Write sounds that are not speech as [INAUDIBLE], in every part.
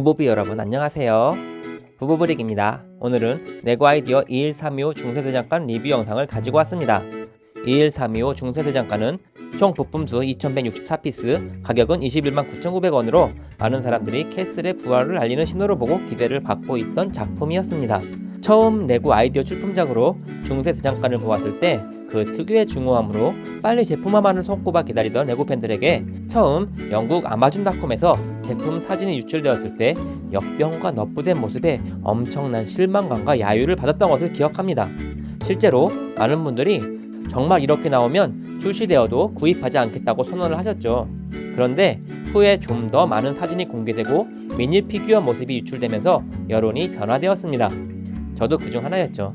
부부비 여러분 안녕하세요. 부부브릭입니다. 오늘은 레고 아이디어 21325 중세대장간 리뷰 영상을 가지고 왔습니다. 21325 중세대장간은 총 부품수 2164피스, 가격은 21만 9,900원으로 많은 사람들이 캐슬의 부활을 알리는 신호로 보고 기대를 받고 있던 작품이었습니다. 처음 레고 아이디어 출품작으로 중세대장간을 보았을 때그 특유의 중후함으로 빨리 제품화만을 손꼽아 기다리던 레고 팬들에게 처음 영국 아마존닷컴에서 제품 사진이 유출되었을 때 역변과 nerf된 모습에 엄청난 실망감과 야유를 받았던 것을 기억합니다. 실제로 많은 분들이 정말 이렇게 나오면 출시되어도 구입하지 않겠다고 선언을 하셨죠. 그런데 후에 좀 더 많은 사진이 공개되고 미니 피규어 모습이 유출되면서 여론이 변화되었습니다. 저도 그중 하나였죠.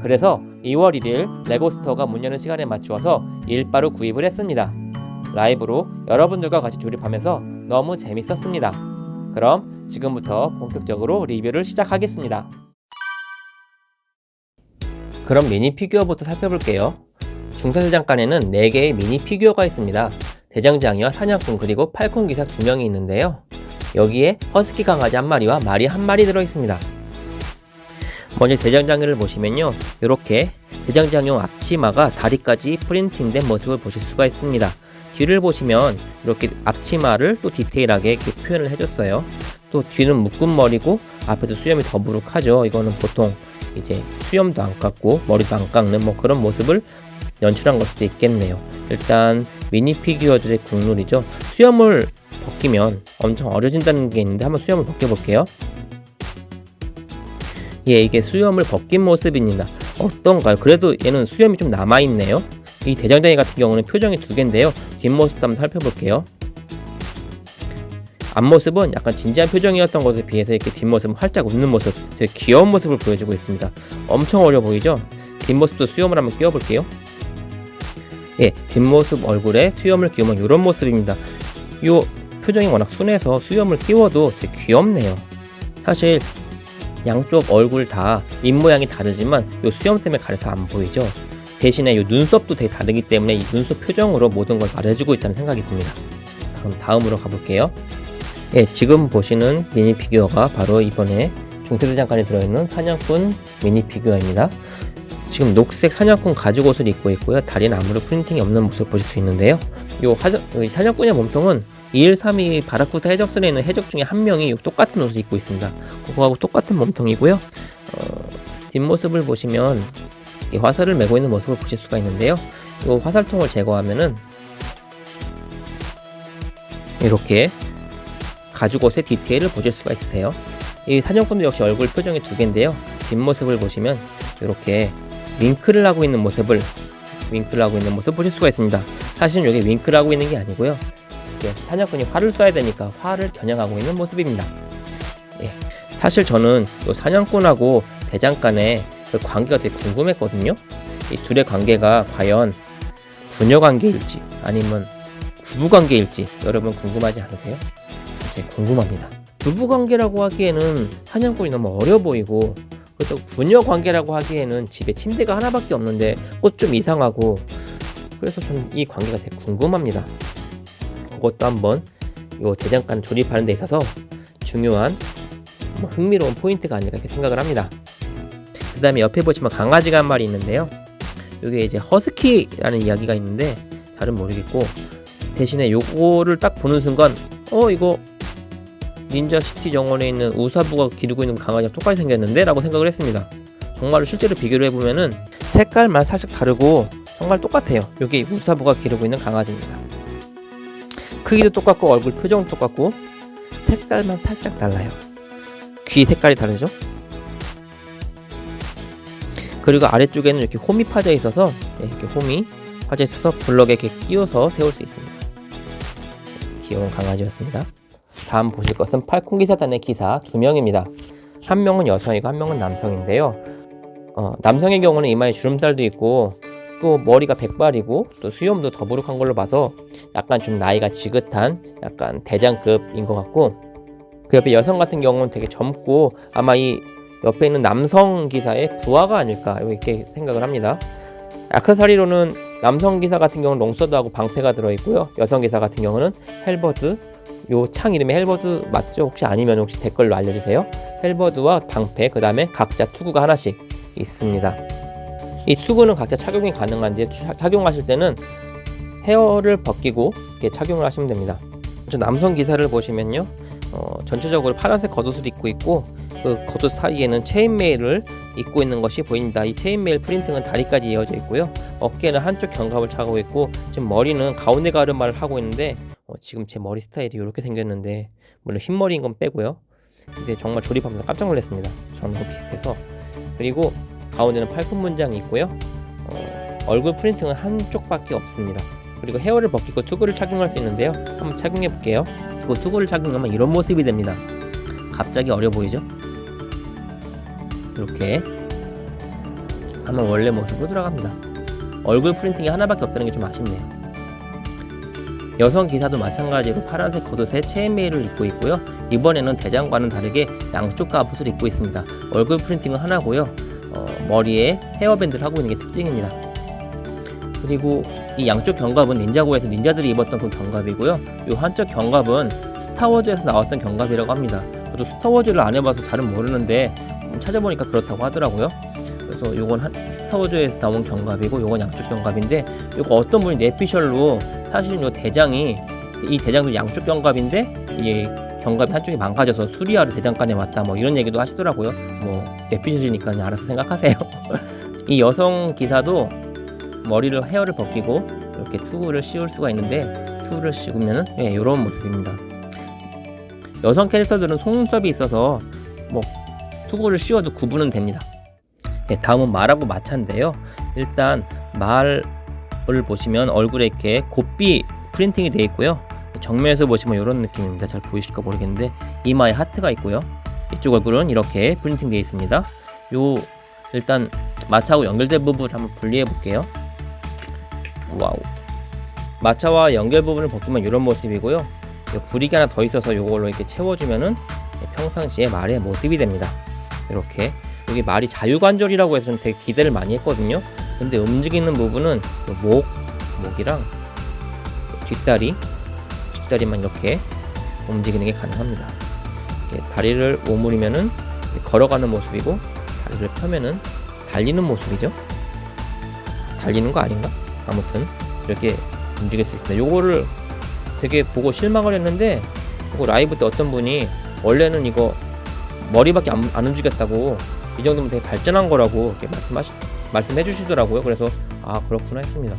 그래서 2월 1일 레고스토어가 문 여는 시간에 맞추어서 일빠로 구입을 했습니다. 라이브로 여러분들과 같이 조립하면서 너무 재밌었습니다. 그럼 지금부터 본격적으로 리뷰를 시작하겠습니다. 그럼 미니 피규어부터 살펴볼게요. 중세대장간에는 4개의 미니 피규어가 있습니다. 대장장이와 사냥꾼 그리고 falcon 기사 2명이 있는데요. 여기에 허스키 강아지 한 마리와 말이 한 마리 들어있습니다. 먼저 대장장이를 보시면요. 이렇게 대장장이용 앞치마가 다리까지 프린팅된 모습을 보실 수가 있습니다. 뒤를 보시면 이렇게 앞치마를 또 디테일하게 이렇게 표현을 해줬어요. 또 뒤는 묶은 머리고 앞에서 수염이 더부룩하죠. 이거는 보통 이제 수염도 안 깎고 머리도 안 깎는 뭐 그런 모습을 연출한 걸 수도 있겠네요. 일단 미니 피규어들의 국룰이죠. 수염을 벗기면 엄청 어려진다는 게 있는데 한번 수염을 벗겨볼게요. 예, 이게 수염을 벗긴 모습입니다. 어떤가요? 그래도 얘는 수염이 좀 남아있네요. 이 대장장이 같은 경우는 표정이 두 개인데요. 뒷모습도 한번 살펴볼게요. 앞모습은 약간 진지한 표정이었던 것에 비해서 이렇게 뒷모습은 활짝 웃는 모습, 되게 귀여운 모습을 보여주고 있습니다. 엄청 어려 보이죠? 뒷모습도 수염을 한번 끼워볼게요. 예, 뒷모습 얼굴에 수염을 끼우면 이런 모습입니다. 이 표정이 워낙 순해서 수염을 끼워도 되게 귀엽네요. 사실 양쪽 얼굴 다 입모양이 다르지만 이 수염 때문에 가려서 안 보이죠? 대신에 이 눈썹도 되게 다르기 때문에 이 눈썹 표정으로 모든 걸 말해주고 있다는 생각이 듭니다. 그럼 다음으로 가볼게요. 예, 지금 보시는 미니 피규어가 바로 이번에 중태대 장간에 들어있는 사냥꾼 미니 피규어입니다. 지금 녹색 사냥꾼 가죽 옷을 입고 있고요. 다리는 아무런 프린팅이 없는 모습 보실 수 있는데요. 이 사냥꾼의 몸통은 2132 바라쿠타 해적선에 있는 해적 중에 한 명이 똑같은 옷을 입고 있습니다. 그거하고 똑같은 몸통이고요. 어, 뒷모습을 보시면 이 화살을 메고 있는 모습을 보실 수가 있는데요. 이 화살통을 제거하면은 이렇게 가죽 옷의 디테일을 보실 수가 있으세요. 이 사냥꾼도 역시 얼굴 표정이 두 개인데요. 뒷모습을 보시면 이렇게 윙크를 하고 있는 모습을 윙크를 하고 있는 모습 보실 수가 있습니다. 사실은 이게 윙크를 하고 있는 게 아니고요. 사냥꾼이 활을 쏴야 되니까 활을 겨냥하고 있는 모습입니다. 예. 사실 저는 이 사냥꾼하고 대장간의 그 관계가 되게 궁금했거든요. 이 둘의 관계가 과연 부녀 관계일지 아니면 부부 관계일지 여러분 궁금하지 않으세요? 되게 궁금합니다. 부부 관계라고 하기에는 사냥꾼이 너무 어려 보이고 그렇다고 부녀 관계라고 하기에는 집에 침대가 하나밖에 없는데 꽃 좀 이상하고 그래서 저는 이 관계가 되게 궁금합니다. 그것도 한번 이 대장간 조립하는 데 있어서 중요한 뭐 흥미로운 포인트가 아닐까 이렇게 생각을 합니다. 그 다음에 옆에 보시면 강아지가 한 마리 있는데요. 이게 이제 허스키라는 이야기가 있는데 잘은 모르겠고 대신에 요거를 딱 보는 순간 어 이거 닌자 시티 정원에 있는 우사부가 기르고 있는 강아지랑 똑같이 생겼는데 라고 생각을 했습니다. 정말로 실제로 비교를 해보면은 색깔만 살짝 다르고 정말 똑같아요. 이게 우사부가 기르고 있는 강아지입니다. 크기도 똑같고 얼굴 표정도 똑같고 색깔만 살짝 달라요. 귀 색깔이 다르죠? 그리고 아래쪽에는 이렇게 홈이 파져 있어서 네, 이렇게 홈이 파져 있어서 블럭에 이렇게 끼워서 세울 수 있습니다. 귀여운 강아지였습니다. 다음 보실 것은 팔콘 기사단의 기사 두 명입니다. 한 명은 여성이고 한 명은 남성인데요. 어, 남성의 경우는 이마에 주름살도 있고 또 머리가 백발이고 또 수염도 더부룩한 걸로 봐서 약간 좀 나이가 지긋한 약간 대장급인 것 같고 그 옆에 여성 같은 경우는 되게 젊고 아마 이 옆에 있는 남성 기사의 부하가 아닐까 이렇게 생각을 합니다. 아크사리로는 남성 기사 같은 경우는 long sword하고 방패가 들어있고요. 여성 기사 같은 경우는 halberd, 요 창 이름이 halberd 맞죠? 혹시 아니면 혹시 댓글로 알려주세요. halberd와 방패 그 다음에 각자 투구가 하나씩 있습니다. 이 투구는 각자 착용이 가능한데 추- 착용하실 때는 헤어를 벗기고 이렇게 착용을 하시면 됩니다. 저 남성 기사를 보시면요, 어, 전체적으로 파란색 겉옷을 입고 있고 그 겉옷 사이에는 chain mail을 입고 있는 것이 보입니다. 이 체인메일 프린팅은 다리까지 이어져 있고요. 어깨는 한쪽 견갑을 차고 있고 지금 머리는 가운데 가르마를 하고 있는데 어, 지금 제 머리 스타일이 이렇게 생겼는데 물론 흰머리인 건 빼고요. 근데 정말 조립하면서 깜짝 놀랐습니다. 저는 비슷해서 그리고 가운데는 팔꿈 문장이 있고요. 어, 얼굴 프린팅은 한쪽밖에 없습니다. 그리고 헤어를 벗기고 투구를 착용할 수 있는데요. 한번 착용해 볼게요. 그리고 투구를 착용하면 이런 모습이 됩니다. 갑자기 어려 보이죠? 이렇게 하면 원래 모습으로 돌아갑니다. 얼굴 프린팅이 하나밖에 없다는 게 좀 아쉽네요. 여성 기사도 마찬가지로 파란색 겉옷에 체인메일을 입고 있고요. 이번에는 대장과는 다르게 양쪽 갑옷을 입고 있습니다. 얼굴 프린팅은 하나고요. 어, 머리에 헤어밴드를 하고 있는 게 특징입니다. 그리고 이 양쪽 견갑은 닌자고에서 닌자들이 입었던 그 견갑이고요. 이 한쪽 견갑은 스타워즈에서 나왔던 견갑이라고 합니다. 저도 스타워즈를 안 해봐서 잘은 모르는데 음, 찾아보니까 그렇다고 하더라고요. 그래서 요건 한 스타워즈에서 나온 견갑이고 요건 양쪽 견갑인데 요거 어떤 분이 내피셜로 사실은 요 대장이 이 대장도 양쪽 견갑인데 이 견갑이 한쪽이 망가져서 수리하러 대장간에 왔다 뭐 이런 얘기도 하시더라고요. 뭐 내피셜이니까 알아서 생각하세요. [LAUGHS] 이 여성 기사도 머리를 헤어를 벗기고 이렇게 투구를 씌울 수가 있는데 투구를 씌우면은 예, 이런 모습입니다. 여성 캐릭터들은 속눈썹이 있어서 뭐 투구를 씌워도 구분은 됩니다. 예, 다음은 말하고 마차인데요. 일단 말을 보시면 얼굴에 이렇게 곱비 프린팅이 되어 있고요. 정면에서 보시면 이런 느낌입니다. 잘 보이실까 모르겠는데 이마에 하트가 있고요. 이쪽 얼굴은 이렇게 프린팅 되어 있습니다. 요 일단 마차하고 연결된 부분을 한번 분리해 볼게요. wow. 마차와 연결 부분을 벗기면 이런 모습이고요. 요 brick이 하나 더 있어서 이걸로 이렇게 채워주면은 평상시에 말의 모습이 됩니다. 이렇게 여기 말이 자유관절이라고 해서 좀 되게 기대를 많이 했거든요. 근데 움직이는 부분은 요 목, 목이랑 요 뒷다리, 뒷다리만 이렇게 움직이는 게 가능합니다. 다리를 오므리면은 걸어가는 모습이고 다리를 펴면은 달리는 모습이죠. 달리는 거 아닌가? 아무튼 이렇게 움직일 수 있습니다. 요거를 되게 보고 실망을 했는데 이거 라이브 때 어떤 분이 원래는 이거 머리밖에 안, 안 움직였다고 이 정도면 되게 발전한 거라고 말씀하시 말씀해 주시더라고요. 그래서 아 그렇구나 했습니다.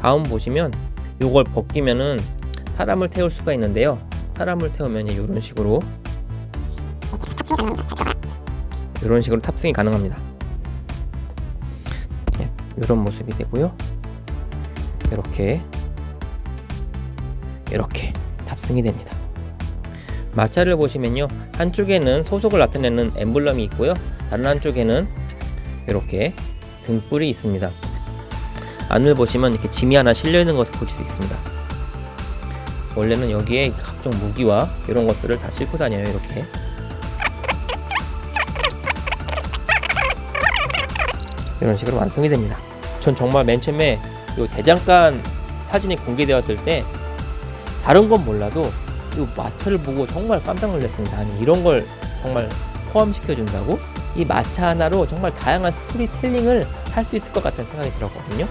다음 보시면 요걸 벗기면은 사람을 태울 수가 있는데요. 사람을 태우면 이런 식으로 이런 식으로 탑승이 가능합니다. 이런 모습이 되고요. 이렇게 이렇게 탑승이 됩니다. 마차를 보시면요. 한쪽에는 소속을 나타내는 엠블럼이 있고요. 다른 한쪽에는 이렇게 등불이 있습니다. 안을 보시면 이렇게 짐이 하나 실려 있는 것을 보실 수 있습니다. 원래는 여기에 각종 무기와 이런 것들을 다 싣고 다녀요 이렇게. 이런 식으로 완성이 됩니다. 전 정말 맨 처음에 이 대장간 사진이 공개되었을 때 다른 건 몰라도 이 마차를 보고 정말 깜짝 놀랐습니다. 아니 이런 걸 정말 포함시켜 준다고? 이 마차 하나로 정말 다양한 스토리텔링을 할 수 있을 것 같은 생각이 들었거든요.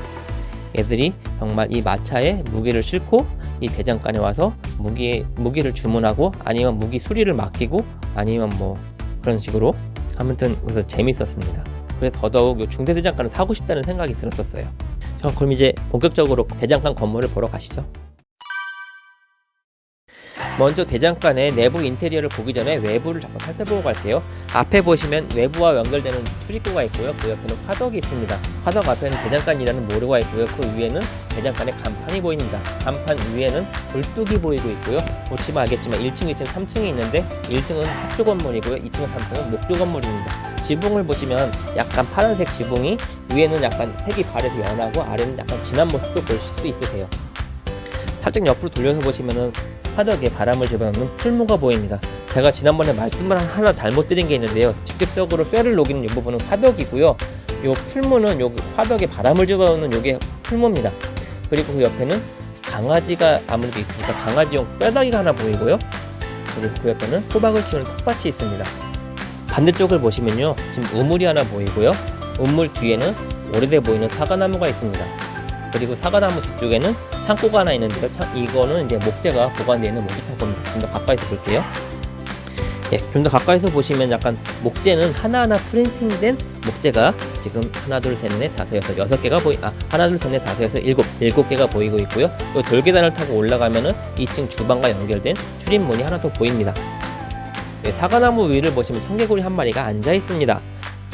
애들이 정말 이 마차에 무기를 싣고 이 대장간에 와서 무기 무기를 주문하고 아니면 무기 수리를 맡기고 아니면 뭐 그런 식으로 아무튼 그래서 재밌었습니다. 그래서 더더욱 요 중대 대장간을 사고 싶다는 생각이 들었었어요. 자, 그럼 이제 본격적으로 대장간 건물을 보러 가시죠. 먼저 대장간의 내부 인테리어를 보기 전에 외부를 잠깐 살펴보고 갈게요. 앞에 보시면 외부와 연결되는 출입구가 있고요. 그 옆에는 화덕이 있습니다. 화덕 앞에는 대장간이라는 모르가 있고요. 그 위에는 대장간의 간판이 보입니다. 간판 위에는 불뚝이 보이고 있고요. 보시면 알겠지만 1층, 2층, 3층이 있는데 1층은 삽조 건물이고요. 2층, 3층은 목조 건물입니다. 지붕을 보시면 약간 파란색 지붕이 위에는 약간 색이 바래서 연하고 아래는 약간 진한 모습도 보실 수 있으세요. 살짝 옆으로 돌려서 보시면은 화덕에 바람을 집어넣는 풀무가 보입니다. 제가 지난번에 말씀을 하나 잘못 드린 게 있는데요. 직접적으로 쇠를 녹이는 이 부분은 화덕이고요. 요 풀무는 여기 화덕에 바람을 집어넣는 요게 풀무입니다. 그리고 그 옆에는 강아지가 아무래도 있으니까 강아지용 뼈다귀가 하나 보이고요. 그리고 그 옆에는 호박을 키우는 텃밭이 있습니다. 반대쪽을 보시면요. 지금 우물이 하나 보이고요. 우물 뒤에는 오래돼 보이는 사과나무가 있습니다. 그리고 사과나무 뒤쪽에는 창고가 하나 있는데요. 창, 이거는 이제 목재가 보관되어 있는 모기 창고입니다. 좀 더 가까이서 볼게요. 예, 좀 더 가까이서 보시면 약간 목재는 하나하나 프린팅된 목재가 지금 하나 둘셋넷 다섯 여섯 여섯 개가 보이 아 하나 둘셋넷 다섯 여섯 일곱 일곱 개가 보이고 있고요. 이 돌계단을 타고 올라가면은 2층 주방과 연결된 출입문이 하나 더 보입니다. 예, 사과나무 위를 보시면 청개구리 한 마리가 앉아 있습니다.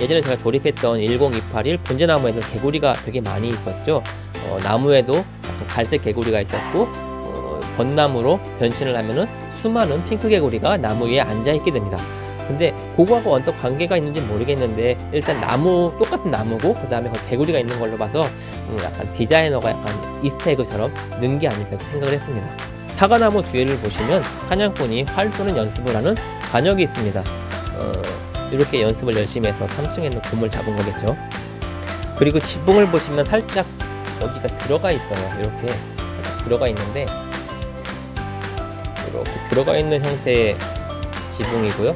예전에 제가 조립했던 10281 분재나무에는 개구리가 되게 많이 있었죠. 어, 나무에도 약간 갈색 개구리가 있었고 어, 벚나무로 변신을 하면은 수많은 핑크 개구리가 나무 위에 앉아 있게 됩니다. 근데 그거하고 어떤 관계가 있는지 모르겠는데 일단 나무 똑같은 나무고 그 다음에 그 개구리가 있는 걸로 봐서 음, 약간 디자이너가 약간 이스터에그처럼 넣은 게 아닐까 생각을 했습니다. 사과나무 뒤를 보시면 사냥꾼이 활 쏘는 연습을 하는 관역이 있습니다. 어, 이렇게 연습을 열심히 해서 3층에 있는 곰을 잡은 거겠죠. 그리고 지붕을 보시면 살짝 여기가 들어가 있어요. 이렇게 들어가 있는데 이렇게 들어가 있는 형태의 지붕이고요.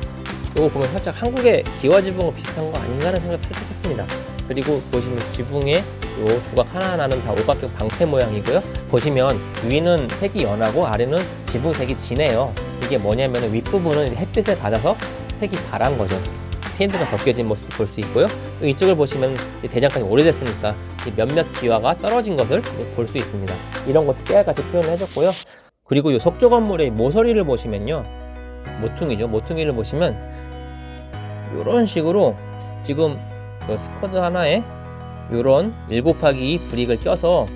이거 보면 살짝 한국의 기와 지붕과 비슷한 거 아닌가 하는 생각 살짝 했습니다. 그리고 보시면 지붕에 요 조각 하나하나는 다 오각형 방패 모양이고요. 보시면 위는 색이 연하고 아래는 지붕 색이 진해요. 이게 뭐냐면 윗부분은 햇빛을 받아서 색이 바란 거죠. 페인트가 벗겨진 모습도 볼 수 있고요. 또 이쪽을 보시면 이 대장간이 오래됐으니까 이 몇몇 기와가 떨어진 것을 볼 수 있습니다. 이런 것도 깨알같이 표현을 해줬고요. 그리고 이 속조 건물의 모서리를 보시면요. 모퉁이죠. 모퉁이를 보시면 이런 식으로 지금 그 스쿼드 하나에 이런 1 곱하기 2 브릭을 껴서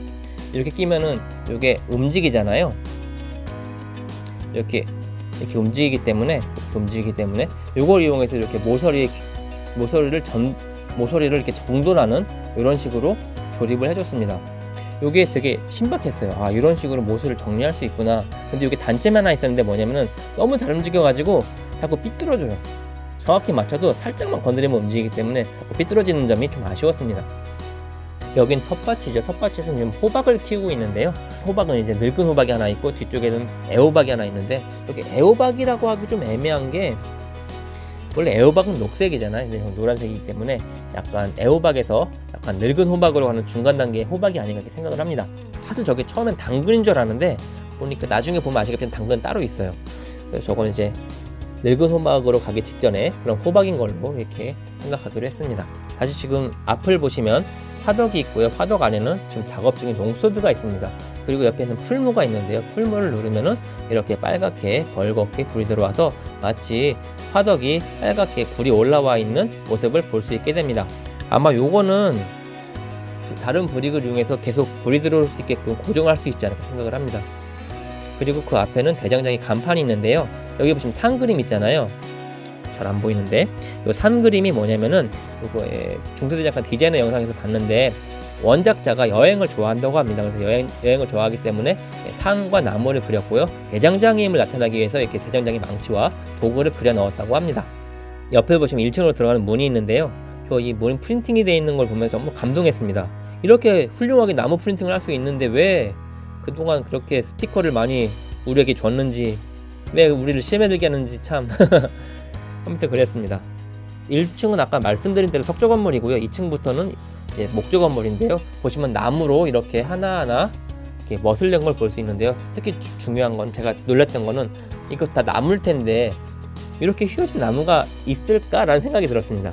이렇게 끼면은 이게 움직이잖아요. 이렇게 이렇게 움직이기 때문에 움직이기 때문에 이걸 이용해서 이렇게 모서리 모서리를 전 모서리를 이렇게 정돈하는 이런 식으로 조립을 해줬습니다. 이게 되게 신박했어요. 아 이런 식으로 모서리를 정리할 수 있구나. 근데 이게 단점이 하나 있었는데 뭐냐면은 너무 잘 움직여가지고 자꾸 삐뚤어져요. 정확히 맞춰도 살짝만 건드리면 움직이기 때문에 자꾸 삐뚤어지는 점이 좀 아쉬웠습니다. 여긴 텃밭이죠. 텃밭에서는 지금 호박을 키우고 있는데요. 호박은 이제 늙은 호박이 하나 있고 뒤쪽에는 애호박이 하나 있는데 여기 애호박이라고 하기 좀 애매한 게 원래 애호박은 녹색이잖아요. 노란색이기 때문에 약간 애호박에서 약간 늙은 호박으로 가는 중간 단계의 호박이 아닌가 이렇게 생각을 합니다. 사실 저게 처음엔 당근인 줄 알았는데 보니까 나중에 보면 아시겠지만 당근 따로 있어요. 그래서 저건 이제 늙은 호박으로 가기 직전에 그런 호박인 걸로 이렇게 생각하기로 했습니다. 다시 지금 앞을 보시면 화덕이 있고요. 화덕 안에는 지금 작업 중인 농소드가 있습니다. 그리고 옆에는 풀무가 있는데요. 풀무를 누르면은 이렇게 빨갛게 벌겋게 불이 들어와서 마치 화덕이 빨갛게 불이 올라와 있는 모습을 볼 수 있게 됩니다. 아마 요거는 다른 브릭을 이용해서 계속 불이 들어올 수 있게끔 고정할 수 있지 않을까 생각을 합니다. 그리고 그 앞에는 대장장이 간판이 있는데요. 여기 보시면 산 그림 있잖아요. 잘 안 보이는데 이 산 그림이 뭐냐면은 이거에 중소대장간 디자이너 영상에서 봤는데 원작자가 여행을 좋아한다고 합니다. 그래서 여행, 여행을 좋아하기 때문에 산과 나무를 그렸고요. 대장장이임을 나타나기 위해서 이렇게 대장장이 망치와 도구를 그려 넣었다고 합니다. 옆에 보시면 1층으로 들어가는 문이 있는데요. 저이문 프린팅이 되어 있는 걸 보면 정말 감동했습니다. 이렇게 훌륭하게 나무 프린팅을 할 수 있는데 왜 그동안 그렇게 스티커를 많이 우리에게 줬는지 왜 우리를 심해들게 하는지 참 [LAUGHS] 아무튼 그랬습니다. 1층은 아까 말씀드린 대로 석조 건물이고요. 2층부터는 예, 목조 건물인데요. 보시면 나무로 이렇게 하나하나 이렇게 멋을 낸 걸 볼 수 있는데요. 특히 주- 중요한 건 제가 놀랐던 거는 이거 다 나무일 텐데 이렇게 휘어진 나무가 있을까라는 생각이 들었습니다.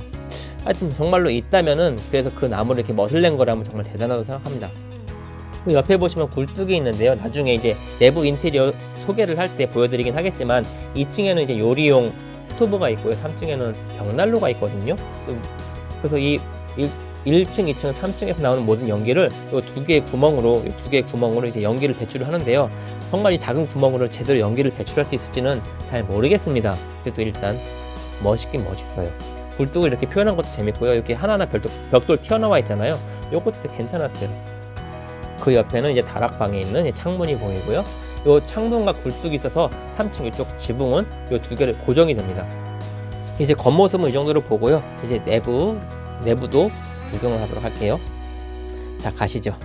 하여튼 정말로 있다면은 그래서 그 나무를 이렇게 멋을 낸 거라면 정말 대단하다고 생각합니다. 그 옆에 보시면 굴뚝이 있는데요. 나중에 이제 내부 인테리어 소개를 할 때 보여드리긴 하겠지만 2층에는 이제 요리용 스토브가 있고요. 3층에는 벽난로가 있거든요. 음, 그래서 이 1, 층 2층, 3층에서 나오는 모든 연기를 이 두 개의 구멍으로 이 두 개의 구멍으로 이제 연기를 배출을 하는데요. 정말 이 작은 구멍으로 제대로 연기를 배출할 수 있을지는 잘 모르겠습니다. 그래도 일단 멋있긴 멋있어요. 굴뚝을 이렇게 표현한 것도 재밌고요. 이렇게 하나하나 벽돌, 벽돌 튀어나와 있잖아요. 요것도 괜찮았어요. 그 옆에는 이제 다락방에 있는 이 창문이 보이고요. 요 창문과 굴뚝이 있어서 3층 이쪽 지붕은 요 두 개를 고정이 됩니다. 이제 겉모습은 이 정도로 보고요. 이제 내부 내부도 구경을 하도록 할게요. 자 가시죠.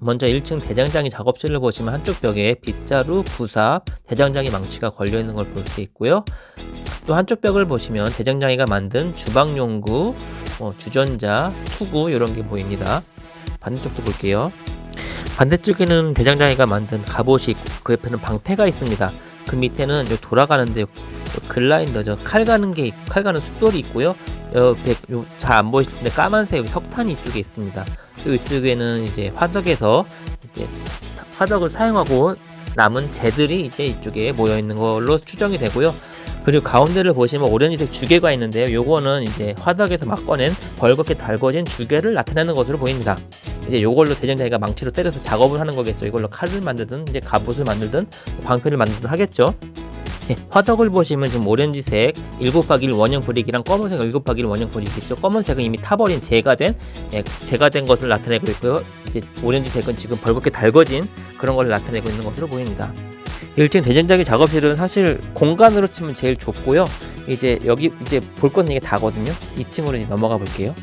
먼저 1층 대장장이 작업실을 보시면 한쪽 벽에 빗자루, 부삽, 대장장이 망치가 걸려 있는 걸 볼 수 있고요. 또 한쪽 벽을 보시면 대장장이가 만든 주방용구, 뭐 주전자, 투구 이런 게 보입니다. 반대쪽도 볼게요. 반대쪽에는 대장장이가 만든 갑옷이 있고 그 옆에는 방패가 있습니다. 그 밑에는 요 돌아가는데 요 글라인더죠. 칼 가는 게 칼 가는 숫돌이 있고요. 옆에 잘 안 보이실 텐데 까만색 여기 석탄이 이쪽에 있습니다. 또 이쪽에는 이제 화덕에서 이제 화덕을 사용하고 남은 재들이 이제 이쪽에 모여 있는 걸로 추정이 되고요. 그리고 가운데를 보시면 오렌지색 주개가 있는데요. 요거는 이제 화덕에서 막 꺼낸 벌겋게 달궈진 주개를 나타내는 것으로 보입니다. 이제 요걸로 대장장이가 망치로 때려서 작업을 하는 거겠죠. 이걸로 칼을 만들든 이제 갑옷을 만들든 방패를 만들든 하겠죠. 네, 화덕을 보시면 지금 오렌지색 7곱하기1 원형 브릭이랑 검은색 7곱하기1 원형 브릭이 있죠. 검은색은 이미 타버린 재가 된 예, 재가 된 것을 나타내고 있고요. 이제 오렌지색은 지금 벌겋게 달궈진 그런 걸 나타내고 있는 것으로 보입니다. 1층 대전장의 작업실은 사실 공간으로 치면 제일 좁고요. 이제 여기 이제 볼 것은 이게 다거든요. 2층으로 이제 넘어가 볼게요.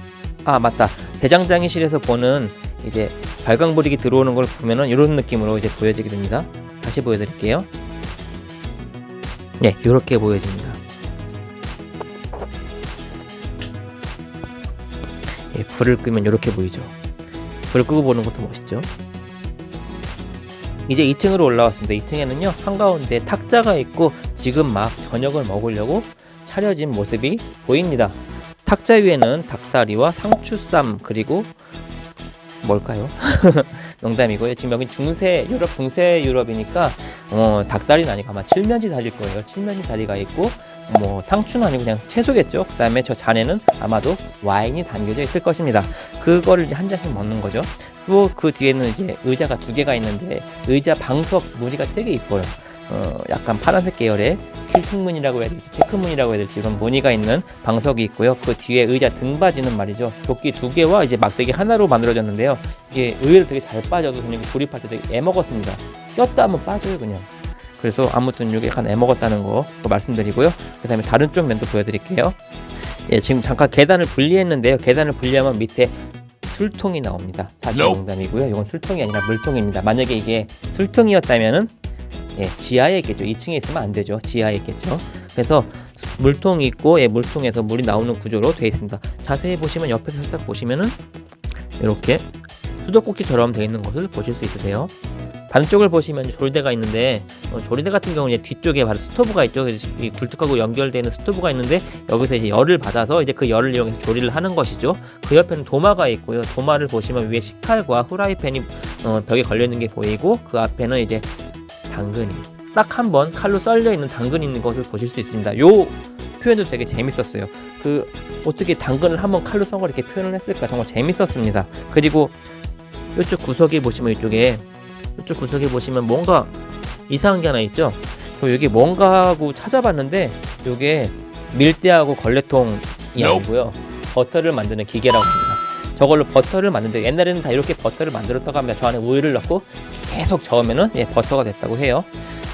아 맞다. 대장장이실에서 보는 이제 발광불이 들어오는 걸 보면은 이런 느낌으로 이제 보여지게 됩니다. 다시 보여드릴게요. 네, 이렇게 보여집니다. 예, 불을 끄면 이렇게 보이죠. 불을 끄고 보는 것도 멋있죠. 이제 2층으로 올라왔습니다. 2층에는요 한가운데 탁자가 있고 지금 막 저녁을 먹으려고 차려진 모습이 보입니다. 탁자 위에는 닭다리와 상추쌈 그리고 뭘까요? [LAUGHS] 농담이고요. 지금 여기 중세 유럽 중세 유럽이니까 어, 닭다리는 아니고 아마 칠면지 다리일 거예요. 칠면지 다리가 있고 뭐 상추는 아니고 그냥 채소겠죠. 그다음에 저 잔에는 아마도 와인이 담겨져 있을 것입니다. 그거를 한 잔씩 먹는 거죠. 또 그 뒤에는 이제 의자가 두 개가 있는데 의자 방석 무늬가 되게 이뻐요. 어, 약간 파란색 계열의 필팅문이라고 해야 될지 체크문이라고 해야 될지 이런 무늬가 있는 방석이 있고요. 그 뒤에 의자 등받이는 말이죠. 도끼 두 개와 이제 막대기 하나로 만들어졌는데요. 이게 의외로 되게 잘 빠져서 그냥 조립할 때 되게 애먹었습니다. 꼈다 하면 빠져요 그냥. 그래서 아무튼 이게 약간 애먹었다는 거 말씀드리고요. 그 다음에 다른 쪽 면도 보여드릴게요. 예, 지금 잠깐 계단을 분리했는데요. 계단을 분리하면 밑에 술통이 나옵니다. 사실 농담이고요. 이건 술통이 아니라 물통입니다. 만약에 이게 술통이었다면은 예, 지하에 있겠죠. 2층에 있으면 안 되죠. 지하에 있겠죠. 그래서 물통이 있고 예, 물통에서 물이 나오는 구조로 되어 있습니다. 자세히 보시면 옆에서 살짝 보시면은 이렇게 수도꼭지처럼 되어 있는 것을 보실 수 있으세요. 반쪽을 보시면 조리대가 있는데 어, 조리대 같은 경우는 뒤쪽에 바로 스토브가 있죠. 이 굴뚝하고 연결되는 스토브가 있는데 여기서 이제 열을 받아서 이제 그 열을 이용해서 조리를 하는 것이죠. 그 옆에는 도마가 있고요. 도마를 보시면 위에 식칼과 후라이팬이 어, 벽에 걸려 있는 게 보이고 그 앞에는 이제 당근이 딱 한 번 칼로 썰려 있는 당근이 있는 것을 보실 수 있습니다. 요 표현도 되게 재밌었어요. 그 어떻게 당근을 한번 칼로 썬걸 이렇게 표현을 했을까 정말 재밌었습니다. 그리고 이쪽 구석에 보시면 이쪽에 이쪽 구석에 보시면 뭔가 이상한 게 하나 있죠. 저 여기 뭔가 하고 찾아봤는데 이게 밀대하고 걸레통이 아니고요. 버터를 만드는 기계라고 합니다. 저걸로 버터를 만드는데 옛날에는 다 이렇게 버터를 만들었다고 합니다. 저 안에 우유를 넣고 계속 저으면은 예, 버터가 됐다고 해요.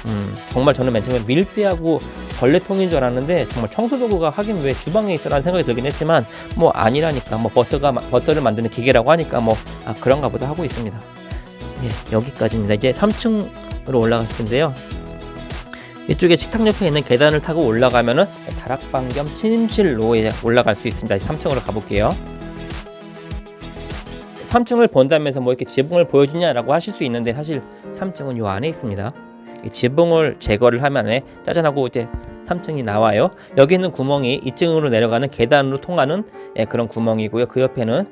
음, 정말 저는 맨 처음에 밀대하고 걸레통인 줄 알았는데 정말 청소도구가 하긴 왜 주방에 있어라는 생각이 들긴 했지만 뭐 아니라니까 뭐 버터가 버터를 만드는 기계라고 하니까 뭐 아, 그런가 보다 하고 있습니다. 예, 여기까지입니다. 이제 3층으로 올라갔을 텐데요. 이쪽에 식탁 옆에 있는 계단을 타고 올라가면은 다락방 겸 침실로 올라갈 수 있습니다. 3층으로 가볼게요. 3층을 본다면서 뭐 이렇게 지붕을 보여주냐라고 하실 수 있는데 사실 3층은 요 안에 있습니다. 이 지붕을 제거를 하면 짜잔하고 이제 3층이 나와요. 여기 있는 구멍이 2층으로 내려가는 계단으로 통하는 예, 그런 구멍이고요. 그 옆에는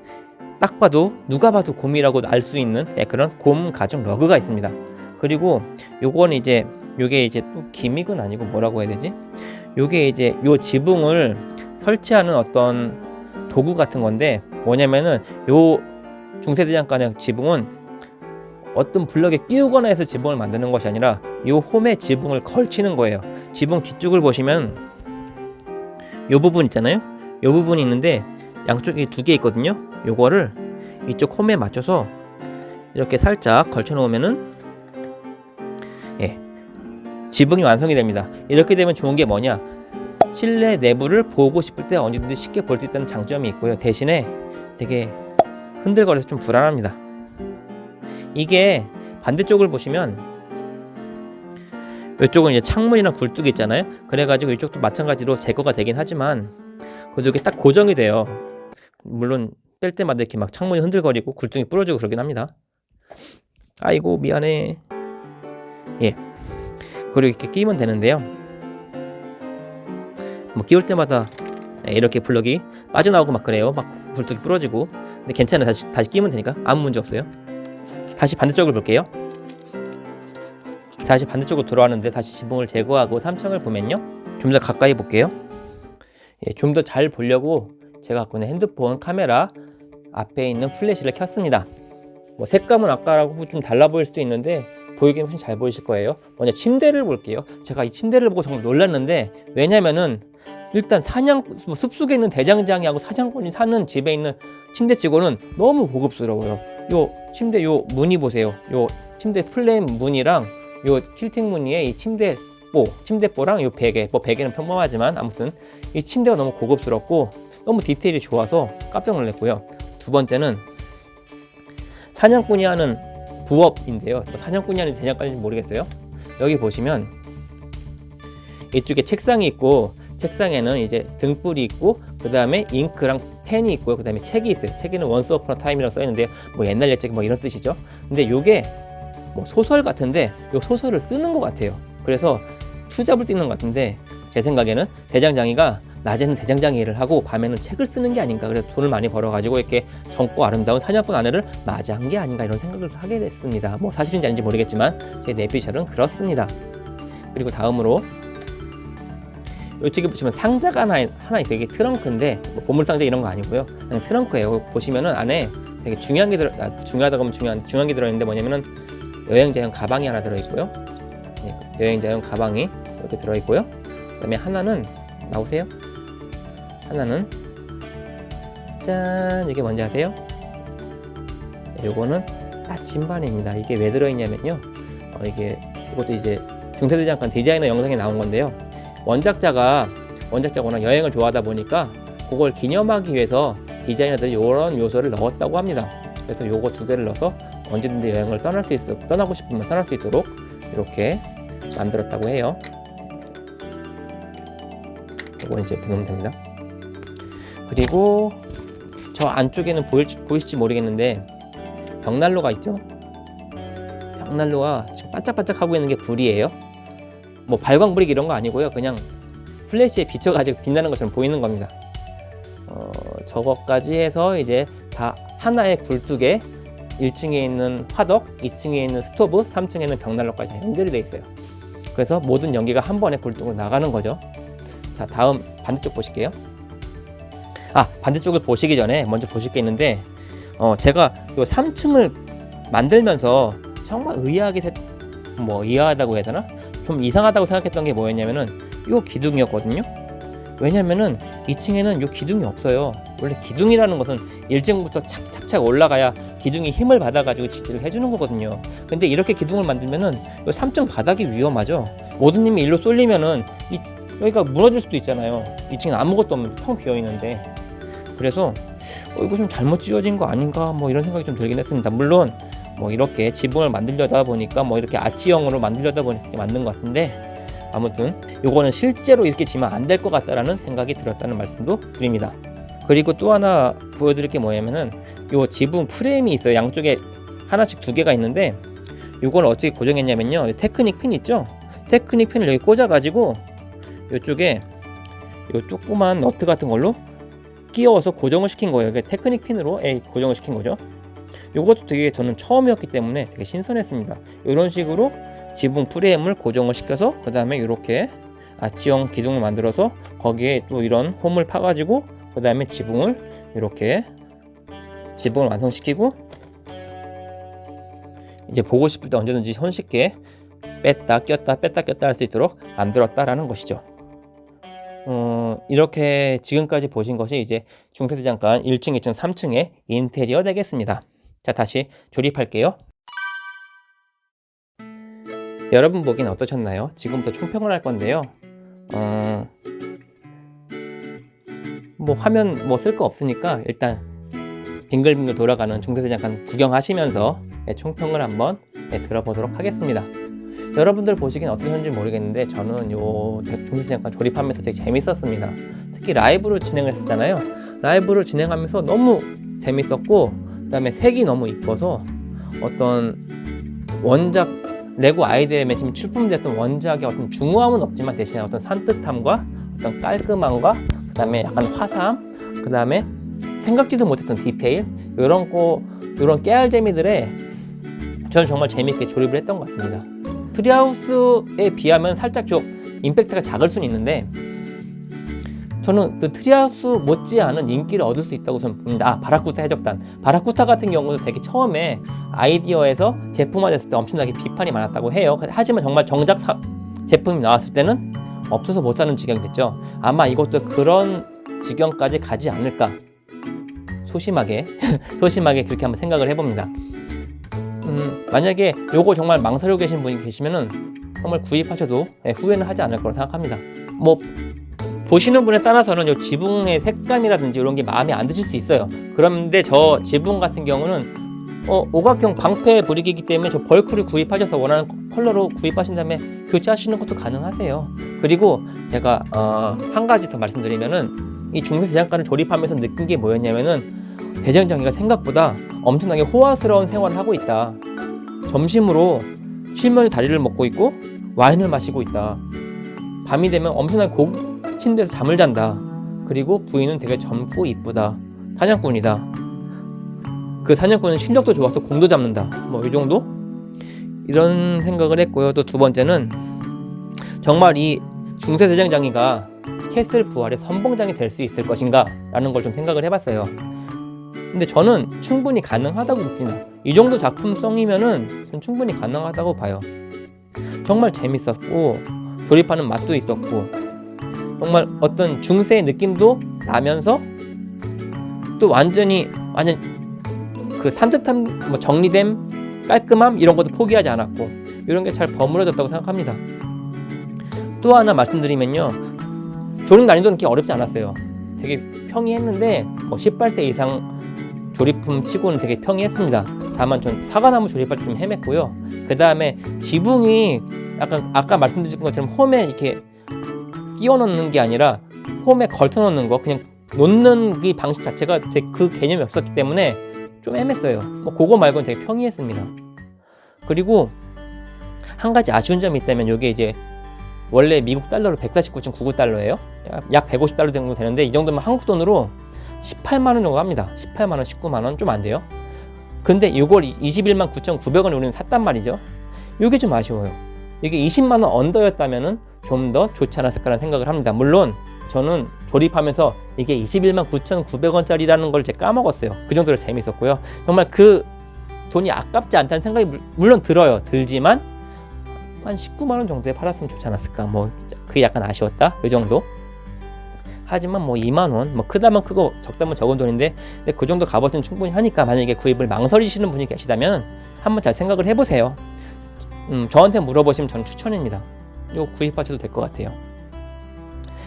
딱 봐도 누가 봐도 곰이라고 알 수 있는 예, 그런 곰 가죽 러그가 있습니다. 그리고 요거는 이제 요게 이제 또 기믹은 아니고 뭐라고 해야 되지? 요게 이제 요 지붕을 설치하는 어떤 도구 같은 건데 뭐냐면은 요 중세대장간의 지붕은 어떤 블럭에 끼우거나 해서 지붕을 만드는 것이 아니라 이 홈에 지붕을 걸치는 거예요. 지붕 뒤쪽을 보시면 이 부분 있잖아요. 이 부분이 있는데 양쪽에 두개 있거든요. 요거를 이쪽 홈에 맞춰서 이렇게 살짝 걸쳐 놓으면은 예 지붕이 완성이 됩니다. 이렇게 되면 좋은 게 뭐냐? 실내 내부를 보고 싶을 때 언제든지 쉽게 볼 수 있다는 장점이 있고요. 대신에 되게 흔들거려서 좀 불안합니다. 이게 반대쪽을 보시면 이쪽은 이제 창문이나 굴뚝이 있잖아요. 그래가지고 이쪽도 마찬가지로 제거가 되긴 하지만 그래도 이게 딱 고정이 돼요. 물론 뺄 때마다 이렇게 막 창문이 흔들거리고 굴뚝이 부러지고 그러긴 합니다. 아이고 미안해. 예. 그리고 이렇게 끼면 되는데요. 뭐 끼울 때마다 예, 이렇게 블럭이 빠져나오고 막 그래요. 막 굴뚝이 부러지고. 근데 괜찮아요. 다시 다시 끼면 되니까 아무 문제 없어요. 다시 반대쪽을 볼게요. 다시 반대쪽으로 돌아왔는데 다시 지붕을 제거하고 3층을 보면요. 좀 더 가까이 볼게요. 예, 좀 더 잘 보려고 제가 갖고 있는 핸드폰 카메라 앞에 있는 플래시를 켰습니다. 뭐 색감은 아까라고 좀 달라 보일 수도 있는데 보이기는 훨씬 잘 보이실 거예요. 먼저 침대를 볼게요. 제가 이 침대를 보고 정말 놀랐는데 왜냐면은 일단 사냥 뭐 숲속에 있는 대장장이하고 사냥꾼이 사는 집에 있는 침대치고는 너무 고급스러워요. 요 침대 요 무늬 보세요. 요 침대 플레임 무늬랑 요 틸팅 무늬의 이 침대보 침대보랑 요 베개 뭐 베개는 평범하지만 아무튼 이 침대가 너무 고급스럽고 너무 디테일이 좋아서 깜짝 놀랐고요. 두 번째는 사냥꾼이 하는 부업인데요. 뭐 사냥꾼이 하는 대장까지는 모르겠어요. 여기 보시면 이쪽에 책상이 있고 책상에는 이제 등불이 있고 그 다음에 잉크랑 펜이 있고요. 그 다음에 책이 있어요. 책에는 once upon a time이라고 써 있는데 뭐 옛날 옛책 뭐 이런 뜻이죠. 근데 요게 뭐 소설 같은데 요 소설을 쓰는 것 같아요. 그래서 투잡을 뛰는 것 같은데 제 생각에는 대장장이가 낮에는 대장장이 일을 하고 밤에는 책을 쓰는 게 아닌가 그래서 돈을 많이 벌어가지고 이렇게 젊고 아름다운 사냥꾼 아내를 맞이한 게 아닌가 이런 생각을 하게 됐습니다. 뭐 사실인지 아닌지 모르겠지만 제 뇌피셜은 그렇습니다. 그리고 다음으로 이쪽에 보시면 상자가 하나, 하나 있어요. 이게 트렁크인데 뭐 보물상자 이런 거 아니고요. 그냥 트렁크예요. 보시면은 안에 되게 중요한 게 들어 아, 중요하다고 하면 중요한 중요한 게 들어 있는데 뭐냐면은 여행자용 가방이 하나 들어 있고요. 네, 여행자용 가방이 이렇게 들어 있고요. 그다음에 하나는 나오세요. 하나는 짠 이게 뭔지 아세요? 네, 요거는 나침반입니다. 이게 왜 들어있냐면요. 어, 이게 이것도 이제 중세대 잠깐 디자이너 영상에 나온 건데요. 원작자가 원작자가 워낙 여행을 좋아하다 보니까 그걸 기념하기 위해서 디자이너들이 이런 요소를 넣었다고 합니다. 그래서 요거 두 개를 넣어서 언제든지 여행을 떠날 수 있어 떠나고 싶으면 떠날 수 있도록 이렇게 만들었다고 해요. 이거 이제 이렇게 넣으면 됩니다. 그리고 저 안쪽에는 보일지, 보이실지 모르겠는데 벽난로가 있죠. 벽난로가 지금 반짝반짝 하고 있는 게 불이에요. 뭐 발광 brick 이런 거 아니고요. 그냥 플래시에 비춰가지고 빛나는 것처럼 보이는 겁니다. 어, 저거까지 해서 이제 다 하나의 굴뚝에 1층에 있는 화덕, 2층에 있는 스토브, 3층에 있는 벽난로까지 연결이 되어 있어요. 그래서 모든 연기가 한 번에 굴뚝으로 나가는 거죠. 자, 다음 반대쪽 보실게요. 아, 반대쪽을 보시기 전에 먼저 보실 게 있는데 어, 제가 요 3층을 만들면서 정말 의아하게 뭐 의아하다고 해야 되나? 좀 이상하다고 생각했던 게 뭐였냐면은 요 기둥이었거든요. 왜냐면은 2층에는 요 기둥이 없어요. 원래 기둥이라는 것은 1층부터 착착착 올라가야 기둥이 힘을 받아가지고 지지를 해주는 거거든요. 근데 이렇게 기둥을 만들면은 요 3층 바닥이 위험하죠. 모든 힘이 일로 쏠리면은 이, 여기가 무너질 수도 있잖아요. 2층은 아무것도 없는데 텅 비어 있는데. 그래서 어, 이거 좀 잘못 지어진 거 아닌가 뭐 이런 생각이 좀 들긴 했습니다. 물론 뭐 이렇게 지붕을 만들려다 보니까 뭐 이렇게 아치형으로 만들려다 보니까 만든 것 같은데 아무튼 요거는 실제로 이렇게 지면 안 될 것 같다라는 생각이 들었다는 말씀도 드립니다. 그리고 또 하나 보여드릴 게 뭐냐면은 요 지붕 프레임이 있어요. 양쪽에 하나씩 두 개가 있는데 요걸 어떻게 고정했냐면요. 테크닉 핀 있죠? 테크닉 핀을 여기 꽂아 가지고 요쪽에 요 조그만 너트 같은 걸로 끼워서 고정을 시킨 거예요. 이게 테크닉 핀으로 고정을 시킨 거죠. 이것도 되게 저는 처음이었기 때문에 되게 신선했습니다. 이런 식으로 지붕 프레임을 고정을 시켜서 그 다음에 이렇게 아치형 기둥을 만들어서 거기에 또 이런 홈을 파가지고 그 다음에 지붕을 이렇게 지붕을 완성시키고 이제 보고 싶을 때 언제든지 손쉽게 뺐다 꼈다 뺐다 꼈다 할 수 있도록 만들었다라는 것이죠. 어, 이렇게 지금까지 보신 것이 이제 중세대장간 1층, 2층, 3층의 인테리어 되겠습니다. 자, 다시 조립할게요. 여러분 보기엔 어떠셨나요? 지금부터 총평을 할 건데요. 어, 뭐 화면 뭐 쓸 거 없으니까 일단 빙글빙글 돌아가는 중세대장간 구경하시면서 예, 총평을 한번 예, 들어보도록 하겠습니다. 여러분들 보시기엔 어떠셨는지 모르겠는데 저는 요 중세장관 조립하면서 되게 재밌었습니다. 특히 라이브로 진행을 했었잖아요. 라이브로 진행하면서 너무 재밌었고 그 다음에 색이 너무 이뻐서 어떤 원작 레고 아이디어에 지금 출품됐던 원작의 어떤 중후함은 없지만 대신에 어떤 산뜻함과 어떤 깔끔함과 그 다음에 약간 화사함 그 다음에 생각지도 못했던 디테일 이런 거 이런 깨알재미들에 저는 정말 재밌게 조립을 했던 것 같습니다. 트리하우스에 비하면 살짝 좀 임팩트가 작을 수는 있는데 저는 그 트리하우스 못지않은 인기를 얻을 수 있다고 저는 봅니다. 아, 바라쿠다 해적단. 바라쿠다 같은 경우도 되게 처음에 아이디어에서 제품화됐을 때 엄청나게 비판이 많았다고 해요. 하지만 정말 정작 사, 제품이 나왔을 때는 없어서 못 사는 지경이 됐죠. 아마 이것도 그런 지경까지 가지 않을까. 소심하게, [LAUGHS] 소심하게 그렇게 한번 생각을 해봅니다. 음, 만약에 요거 정말 망설이고 계신 분이 계시면은 정말 구입하셔도 예, 후회는 하지 않을 거라고 생각합니다. 뭐 보시는 분에 따라서는 요 지붕의 색감이라든지 이런 게 마음에 안 드실 수 있어요. 그런데 저 지붕 같은 경우는 어, 오각형 방패 브릭이기 때문에 저 벌크를 구입하셔서 원하는 컬러로 구입하신 다음에 교체하시는 것도 가능하세요. 그리고 제가 어, 한 가지 더 말씀드리면은 이 중세 대장간을 조립하면서 느낀 게 뭐였냐면은 대장장이가 생각보다 엄청나게 호화스러운 생활을 하고 있다. 점심으로 칠면이 다리를 먹고 있고 와인을 마시고 있다. 밤이 되면 엄청나게 고 침대에서 잠을 잔다. 그리고 부인은 되게 젊고 이쁘다. 사냥꾼이다. 그 사냥꾼은 실력도 좋아서 공도 잡는다. 뭐 이 정도? 이런 생각을 했고요. 또 두 번째는 정말 이 중세 대장장이가 캐슬 부활의 선봉장이 될 수 있을 것인가? 라는 걸 좀 생각을 해봤어요. 근데 저는 충분히 가능하다고 봅니다. 이 정도 작품성이면은 전 충분히 가능하다고 봐요. 정말 재밌었고 조립하는 맛도 있었고 정말 어떤 중세의 느낌도 나면서 또 완전히 완전 그 산뜻함, 뭐 정리됨, 깔끔함 이런 것도 포기하지 않았고 이런 게 잘 버무려졌다고 생각합니다. 또 하나 말씀드리면요, 조립 난이도는 그렇게 어렵지 않았어요. 되게 평이했는데 뭐 18세 이상 조립품 치고는 되게 평이했습니다. 다만 전 사과나무 조립할 때 좀 헤맸고요. 그 다음에 지붕이 약간 아까 말씀드린 것처럼 홈에 이렇게 끼워 넣는 게 아니라 홈에 걸터 넣는 거 그냥 놓는 그 방식 자체가 되게 그 개념이 없었기 때문에 좀 애매했어요. 뭐 그거 말고는 되게 평이했습니다. 그리고 한 가지 아쉬운 점이 있다면 이게 이제 원래 미국 달러로 149.99달러예요. 약 150달러 정도 되는데 이 정도면 한국 돈으로 18만 원 정도 합니다. 18만 원, 19만 원 좀 안 돼요. 근데 이걸 21만 9,900원에 우리는 샀단 말이죠. 이게 좀 아쉬워요. 이게 20만 원 언더였다면은 좀 더 좋지 않았을까라는 생각을 합니다. 물론 저는 조립하면서 이게 21만 9,900원짜리라는 걸 제가 까먹었어요. 그 정도로 재밌었고요. 정말 그 돈이 아깝지 않다는 생각이 물- 물론 들어요. 들지만 한 19만 원 정도에 팔았으면 좋지 않았을까. 뭐 그게 약간 아쉬웠다. 이 정도. 하지만 뭐 2만 원, 뭐 크다면 크고 적다면 적은 돈인데 근데 그 정도 값어치는 충분히 하니까 만약에 구입을 망설이시는 분이 계시다면 한번 잘 생각을 해보세요. 음, 저한테 물어보시면 저는 추천입니다. 이거 구입하셔도 될 것 같아요.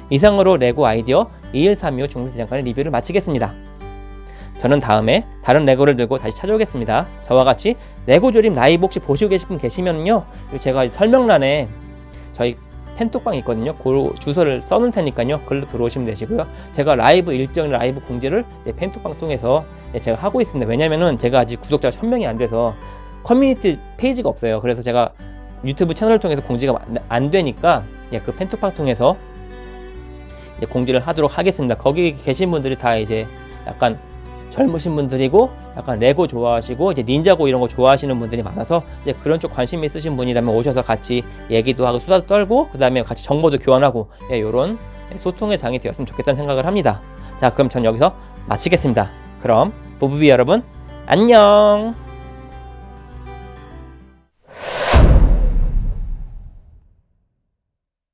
이상으로 레고 아이디어 2135 중세 대장간의 리뷰를 마치겠습니다. 저는 다음에 다른 레고를 들고 다시 찾아오겠습니다. 저와 같이 레고 조립 라이브 혹시 보시고 계신 분 계시면요. 제가 설명란에 저희 팬톡방 있거든요. 그 주소를 써놓을 테니까요. 글로 들어오시면 되시고요. 제가 라이브 일정 라이브 공지를 팬톡방 통해서 제가 하고 있습니다. 왜냐면은 제가 아직 구독자가 1000명이 안 돼서 커뮤니티 페이지가 없어요. 그래서 제가 유튜브 채널을 통해서 공지가 안- 안 되니까 예, 그 팬톡방 통해서 이제 공지를 하도록 하겠습니다. 거기 계신 분들이 다 이제 약간 젊으신 분들이고 약간 레고 좋아하시고 이제 닌자고 이런 거 좋아하시는 분들이 많아서 이제 그런 쪽 관심 있으신 분이라면 오셔서 같이 얘기도 하고 수다도 떨고 그 다음에 같이 정보도 교환하고 예, 이런 소통의 장이 되었으면 좋겠다는 생각을 합니다. 자 그럼 전 여기서 마치겠습니다. 그럼 부부비 여러분 안녕.